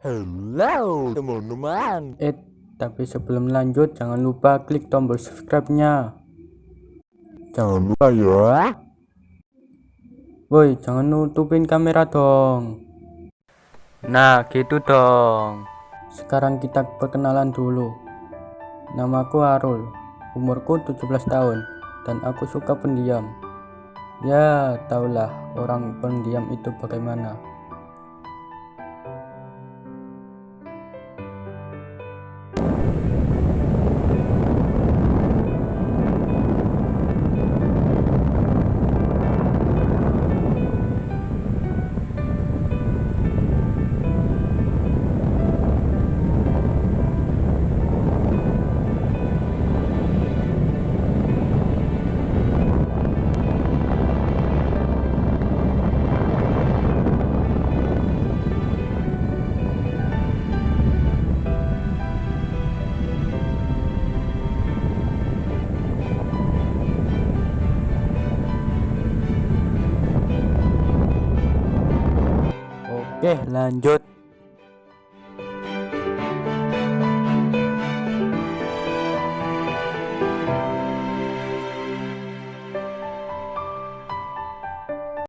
Halo teman-teman Eh, tapi sebelum lanjut jangan lupa klik tombol subscribe-nya. Jangan lupa ya Woi, jangan nutupin kamera dong. Nah, gitu dong. Sekarang kita perkenalan dulu. Namaku Arul, umurku 17 tahun, dan aku suka pendiam. Ya, taulah orang pendiam itu bagaimana. Oke, lanjut.